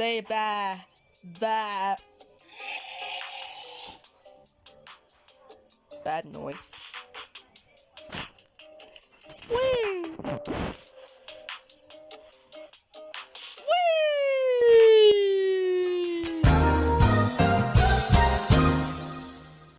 Say bye. Bye. Bad noise. Whee!